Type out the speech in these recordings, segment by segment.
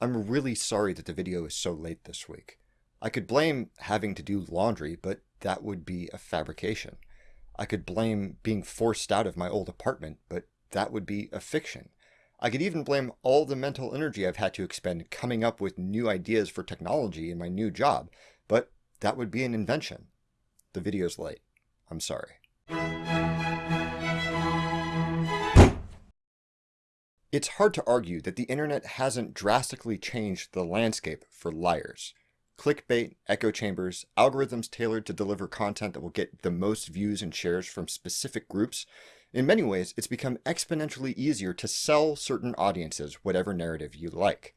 I'm really sorry that the video is so late this week. I could blame having to do laundry, but that would be a fabrication. I could blame being forced out of my old apartment, but that would be a fiction. I could even blame all the mental energy I've had to expend coming up with new ideas for technology in my new job, but that would be an invention. The video's late. I'm sorry. It's hard to argue that the internet hasn't drastically changed the landscape for liars. Clickbait, echo chambers, algorithms tailored to deliver content that will get the most views and shares from specific groups. In many ways, it's become exponentially easier to sell certain audiences whatever narrative you like.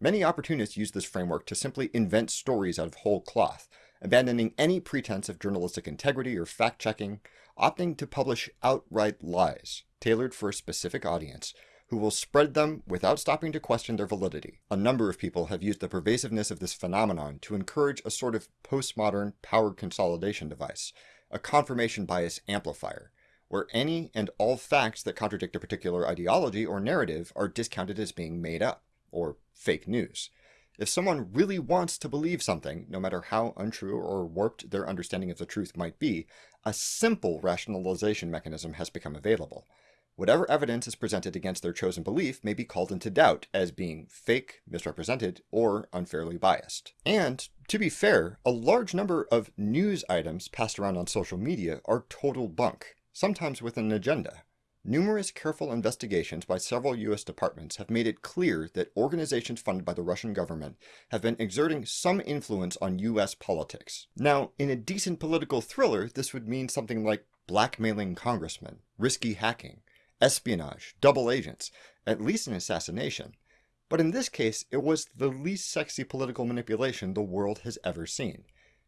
Many opportunists use this framework to simply invent stories out of whole cloth, abandoning any pretense of journalistic integrity or fact-checking, opting to publish outright lies, tailored for a specific audience, who will spread them without stopping to question their validity. A number of people have used the pervasiveness of this phenomenon to encourage a sort of postmodern power consolidation device, a confirmation bias amplifier, where any and all facts that contradict a particular ideology or narrative are discounted as being made up, or fake news. If someone really wants to believe something, no matter how untrue or warped their understanding of the truth might be, a simple rationalization mechanism has become available. Whatever evidence is presented against their chosen belief may be called into doubt as being fake, misrepresented, or unfairly biased. And, to be fair, a large number of news items passed around on social media are total bunk, sometimes with an agenda. Numerous careful investigations by several U.S. departments have made it clear that organizations funded by the Russian government have been exerting some influence on U.S. politics. Now, in a decent political thriller, this would mean something like blackmailing congressmen, risky hacking, espionage, double agents, at least an assassination. But in this case, it was the least sexy political manipulation the world has ever seen.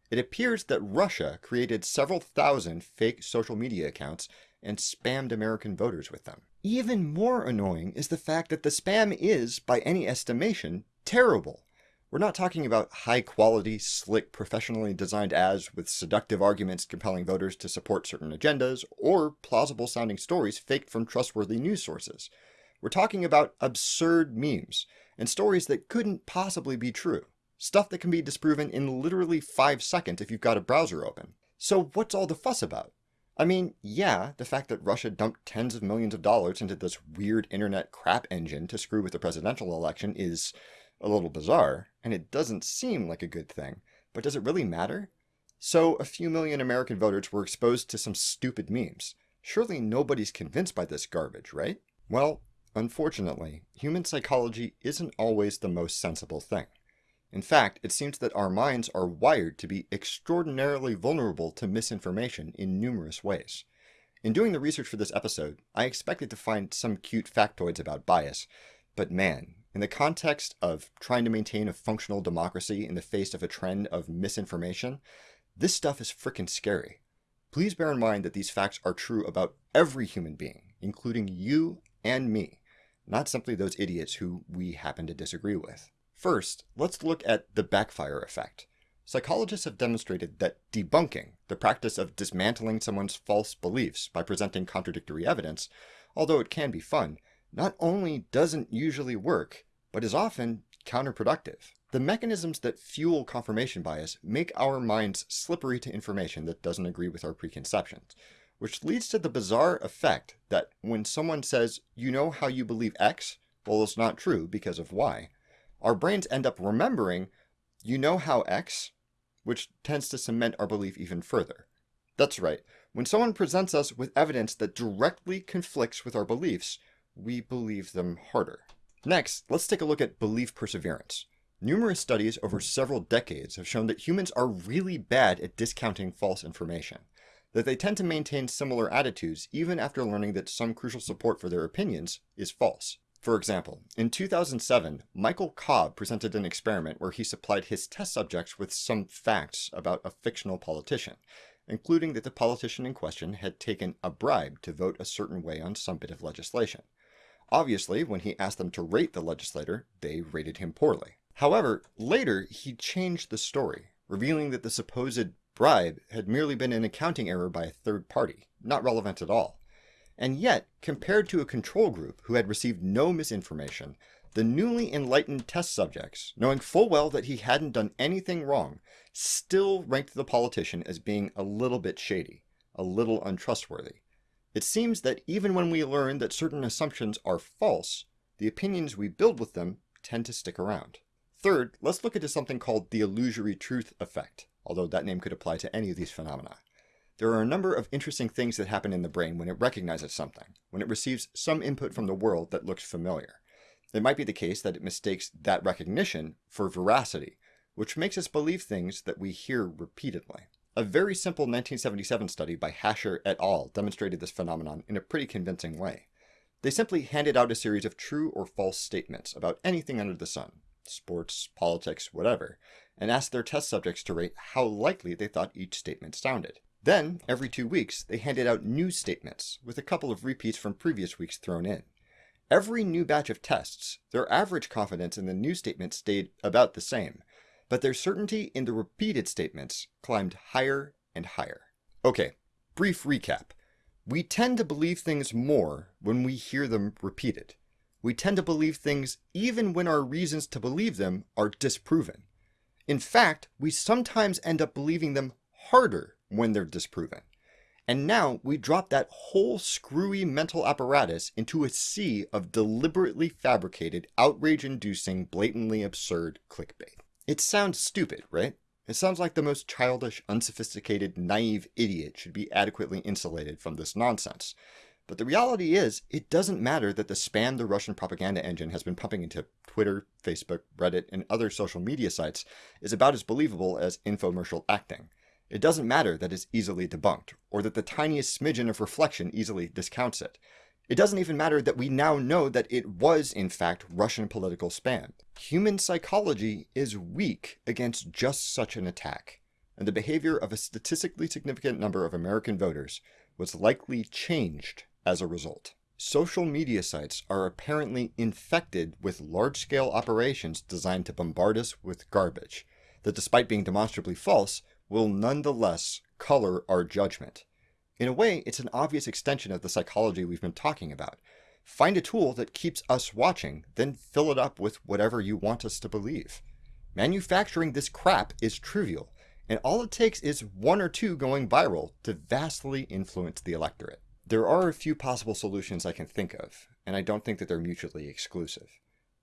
It appears that Russia created several thousand fake social media accounts and spammed American voters with them. Even more annoying is the fact that the spam is, by any estimation, terrible. We're not talking about high quality, slick, professionally designed ads with seductive arguments compelling voters to support certain agendas, or plausible sounding stories faked from trustworthy news sources. We're talking about absurd memes, and stories that couldn't possibly be true. Stuff that can be disproven in literally 5 seconds if you've got a browser open. So what's all the fuss about? I mean, yeah, the fact that Russia dumped tens of millions of dollars into this weird internet crap engine to screw with the presidential election is a little bizarre, and it doesn't seem like a good thing, but does it really matter? So a few million American voters were exposed to some stupid memes. Surely nobody's convinced by this garbage, right? Well, unfortunately, human psychology isn't always the most sensible thing. In fact, it seems that our minds are wired to be extraordinarily vulnerable to misinformation in numerous ways. In doing the research for this episode, I expected to find some cute factoids about bias, but man, in the context of trying to maintain a functional democracy in the face of a trend of misinformation, this stuff is freaking scary. Please bear in mind that these facts are true about every human being, including you and me, not simply those idiots who we happen to disagree with. First, let's look at the backfire effect. Psychologists have demonstrated that debunking, the practice of dismantling someone's false beliefs by presenting contradictory evidence, although it can be fun, not only doesn't usually work, but is often counterproductive. The mechanisms that fuel confirmation bias make our minds slippery to information that doesn't agree with our preconceptions, which leads to the bizarre effect that when someone says, you know how you believe X, well, it's not true because of Y, our brains end up remembering, you know how X, which tends to cement our belief even further. That's right, when someone presents us with evidence that directly conflicts with our beliefs, we believe them harder. Next, let's take a look at belief perseverance. Numerous studies over several decades have shown that humans are really bad at discounting false information, that they tend to maintain similar attitudes even after learning that some crucial support for their opinions is false. For example, in 2007, Michael Cobb presented an experiment where he supplied his test subjects with some facts about a fictional politician, including that the politician in question had taken a bribe to vote a certain way on some bit of legislation. Obviously, when he asked them to rate the legislator, they rated him poorly. However, later he changed the story, revealing that the supposed bribe had merely been an accounting error by a third party, not relevant at all. And yet, compared to a control group who had received no misinformation, the newly enlightened test subjects, knowing full well that he hadn't done anything wrong, still ranked the politician as being a little bit shady, a little untrustworthy. It seems that even when we learn that certain assumptions are false, the opinions we build with them tend to stick around. Third, let's look into something called the illusory truth effect, although that name could apply to any of these phenomena. There are a number of interesting things that happen in the brain when it recognizes something, when it receives some input from the world that looks familiar. It might be the case that it mistakes that recognition for veracity, which makes us believe things that we hear repeatedly. A very simple 1977 study by Hasher et al. demonstrated this phenomenon in a pretty convincing way. They simply handed out a series of true or false statements about anything under the sun, sports, politics, whatever, and asked their test subjects to rate how likely they thought each statement sounded. Then, every two weeks, they handed out new statements, with a couple of repeats from previous weeks thrown in. Every new batch of tests, their average confidence in the new statement stayed about the same, but their certainty in the repeated statements climbed higher and higher. Okay, brief recap. We tend to believe things more when we hear them repeated. We tend to believe things even when our reasons to believe them are disproven. In fact, we sometimes end up believing them harder when they're disproven. And now we drop that whole screwy mental apparatus into a sea of deliberately fabricated, outrage-inducing, blatantly absurd clickbait. It sounds stupid, right? It sounds like the most childish, unsophisticated, naive idiot should be adequately insulated from this nonsense. But the reality is, it doesn't matter that the spam the Russian propaganda engine has been pumping into Twitter, Facebook, Reddit, and other social media sites is about as believable as infomercial acting. It doesn't matter that it's easily debunked, or that the tiniest smidgen of reflection easily discounts it. It doesn't even matter that we now know that it was, in fact, Russian political spam. Human psychology is weak against just such an attack, and the behavior of a statistically significant number of American voters was likely changed as a result. Social media sites are apparently infected with large-scale operations designed to bombard us with garbage that despite being demonstrably false, will nonetheless color our judgment. In a way, it's an obvious extension of the psychology we've been talking about. Find a tool that keeps us watching, then fill it up with whatever you want us to believe. Manufacturing this crap is trivial, and all it takes is one or two going viral to vastly influence the electorate. There are a few possible solutions I can think of, and I don't think that they're mutually exclusive.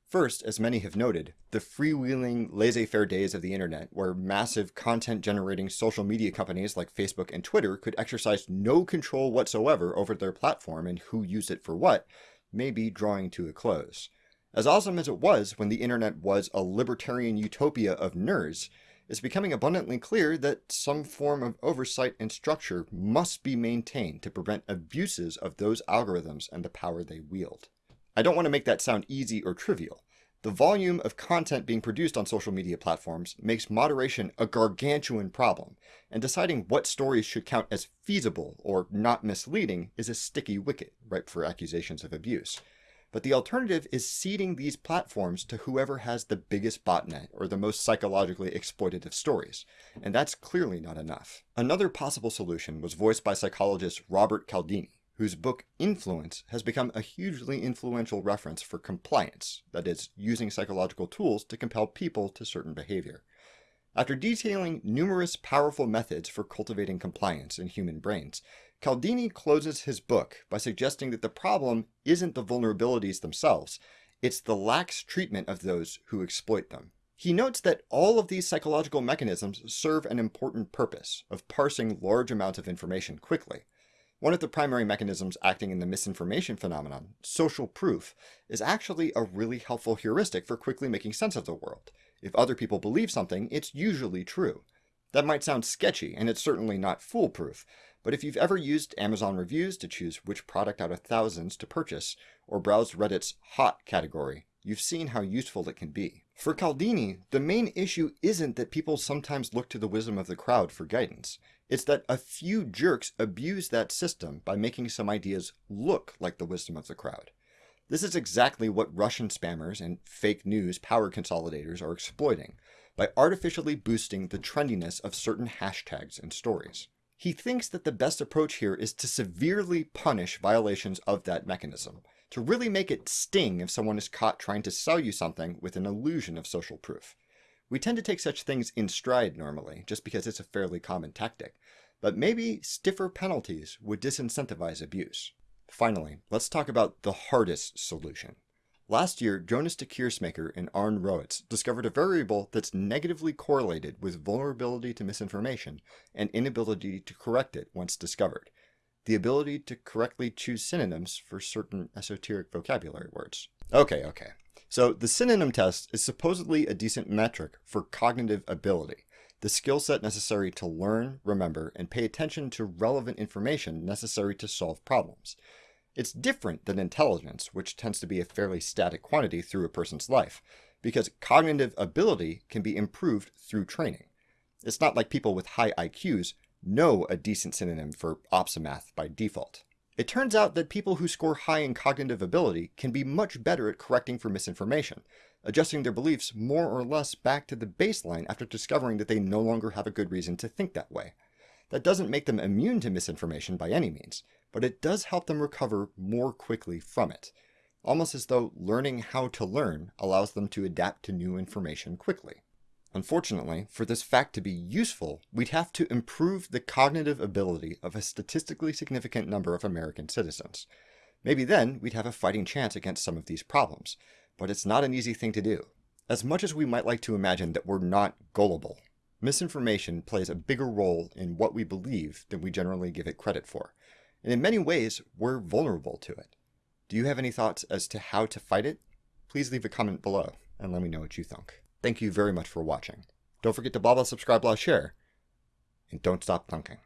First, as many have noted, the freewheeling, laissez-faire days of the internet, where massive content-generating social media companies like Facebook and Twitter could exercise no control whatsoever over their platform and who used it for what, may be drawing to a close. As awesome as it was when the internet was a libertarian utopia of nerds, it's becoming abundantly clear that some form of oversight and structure must be maintained to prevent abuses of those algorithms and the power they wield. I don't want to make that sound easy or trivial. The volume of content being produced on social media platforms makes moderation a gargantuan problem, and deciding what stories should count as feasible or not misleading is a sticky wicket ripe for accusations of abuse. But the alternative is ceding these platforms to whoever has the biggest botnet or the most psychologically exploitative stories, and that's clearly not enough. Another possible solution was voiced by psychologist Robert Cialdini, whose book Influence has become a hugely influential reference for compliance, that is, using psychological tools to compel people to certain behavior. After detailing numerous powerful methods for cultivating compliance in human brains, Cialdini closes his book by suggesting that the problem isn't the vulnerabilities themselves, it's the lax treatment of those who exploit them. He notes that all of these psychological mechanisms serve an important purpose of parsing large amounts of information quickly, one of the primary mechanisms acting in the misinformation phenomenon, social proof, is actually a really helpful heuristic for quickly making sense of the world. If other people believe something, it's usually true. That might sound sketchy, and it's certainly not foolproof, but if you've ever used Amazon reviews to choose which product out of thousands to purchase, or browsed Reddit's hot category, you've seen how useful it can be. For Cialdini, the main issue isn't that people sometimes look to the wisdom of the crowd for guidance. It's that a few jerks abuse that system by making some ideas look like the wisdom of the crowd. This is exactly what Russian spammers and fake news power consolidators are exploiting by artificially boosting the trendiness of certain hashtags and stories. He thinks that the best approach here is to severely punish violations of that mechanism, to really make it sting if someone is caught trying to sell you something with an illusion of social proof. We tend to take such things in stride normally, just because it's a fairly common tactic, but maybe stiffer penalties would disincentivize abuse. Finally, let's talk about the hardest solution. Last year, Jonas de Keersmaecker and Arne Roets discovered a variable that's negatively correlated with vulnerability to misinformation and inability to correct it once discovered. The ability to correctly choose synonyms for certain esoteric vocabulary words. Okay, okay. So the synonym test is supposedly a decent metric for cognitive ability, the skill set necessary to learn, remember, and pay attention to relevant information necessary to solve problems. It's different than intelligence, which tends to be a fairly static quantity through a person's life, because cognitive ability can be improved through training. It's not like people with high IQs know a decent synonym for opsimath by default. It turns out that people who score high in cognitive ability can be much better at correcting for misinformation, adjusting their beliefs more or less back to the baseline after discovering that they no longer have a good reason to think that way. That doesn't make them immune to misinformation by any means, but it does help them recover more quickly from it, almost as though learning how to learn allows them to adapt to new information quickly. Unfortunately, for this fact to be useful, we'd have to improve the cognitive ability of a statistically significant number of American citizens. Maybe then we'd have a fighting chance against some of these problems, but it's not an easy thing to do. As much as we might like to imagine that we're not gullible, misinformation plays a bigger role in what we believe than we generally give it credit for and in many ways, we're vulnerable to it. Do you have any thoughts as to how to fight it? Please leave a comment below and let me know what you think. Thank you very much for watching. Don't forget to blah blah subscribe blah share, and don't stop thunking.